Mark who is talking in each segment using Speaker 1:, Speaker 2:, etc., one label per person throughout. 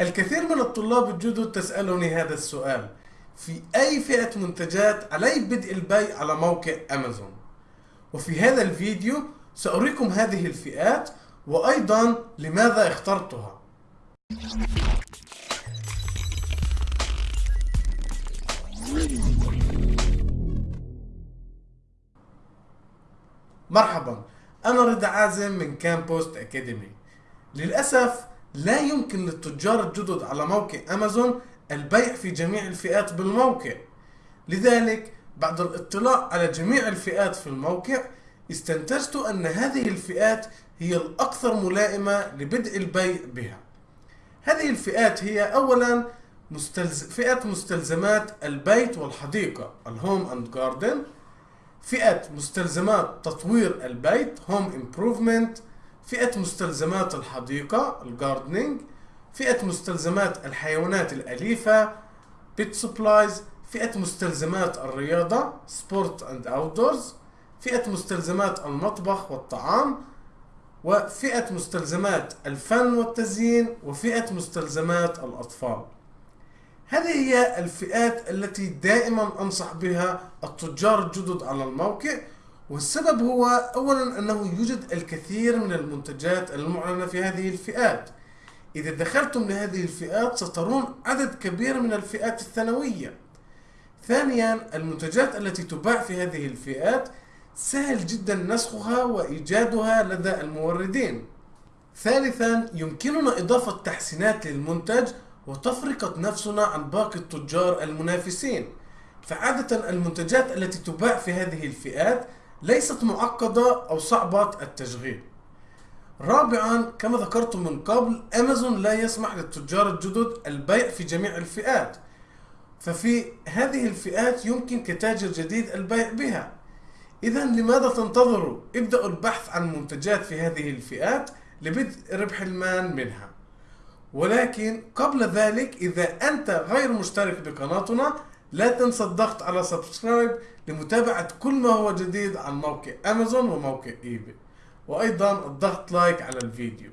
Speaker 1: الكثير من الطلاب الجدد تسألني هذا السؤال. في أي فئة منتجات علي بدء البيع على موقع أمازون؟ وفي هذا الفيديو سأريكم هذه الفئات وأيضا لماذا اخترتها. مرحبا أنا رضا عازم من كامبوست أكاديمي للأسف لا يمكن للتجار الجدد على موقع أمازون البيع في جميع الفئات بالموقع. لذلك بعد الاطلاع على جميع الفئات في الموقع استنتجت أن هذه الفئات هي الأكثر ملائمة لبدء البيع بها. هذه الفئات هي أولا مستلز... فئة مستلزمات البيت والحديقة ال home and garden فئة مستلزمات تطوير البيت home improvement فئة مستلزمات الحديقة ال gardening فئة مستلزمات الحيوانات الأليفة pet supplies فئة مستلزمات الرياضة sport and outdoors فئة مستلزمات المطبخ والطعام وفئة مستلزمات الفن والتزيين وفئة مستلزمات الأطفال. هذه هي الفئات التي دائما أنصح بها التجار الجدد على الموقع. والسبب هو أولا أنه يوجد الكثير من المنتجات المعلنة في هذه الفئات. إذا دخلتم لهذه الفئات سترون عدد كبير من الفئات الثانوية. ثانيا المنتجات التي تباع في هذه الفئات سهل جدا نسخها وإيجادها لدى الموردين. ثالثا يمكننا إضافة تحسينات للمنتج وتفرقة نفسنا عن باقي التجار المنافسين. فعادة المنتجات التي تباع في هذه الفئات ليست معقدة أو صعبة التشغيل. رابعا كما ذكرت من قبل أمازون لا يسمح للتجار الجدد البيع في جميع الفئات. ففي هذه الفئات يمكن كتاجر جديد البيع بها. إذا لماذا تنتظروا؟ ابدأوا البحث عن منتجات في هذه الفئات لبدء ربح المال منها. ولكن قبل ذلك إذا أنت غير مشترك بقناتنا لا تنسى الضغط على subscribe لمتابعة كل ما هو جديد عن موقع أمازون وموقع إيباي وأيضا الضغط like على الفيديو.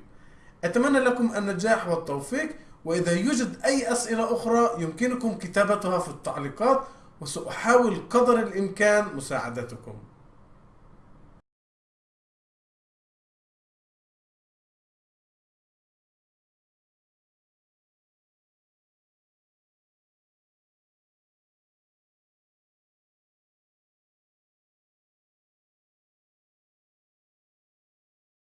Speaker 1: أتمنى لكم النجاح والتوفيق وإذا يوجد أي أسئلة أخرى يمكنكم كتابتها في التعليقات وسأحاول قدر الإمكان مساعدتكم.